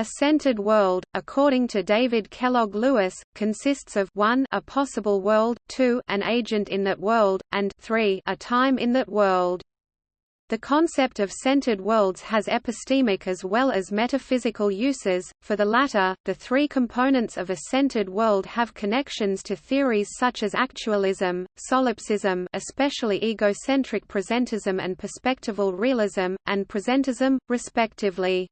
A centered world, according to David Kellogg Lewis, consists of 1 a possible world, 2 an agent in that world, and 3 a time in that world. The concept of centered worlds has epistemic as well as metaphysical uses. For the latter, the three components of a centered world have connections to theories such as actualism, solipsism, especially egocentric presentism and perspectival realism, and presentism, respectively.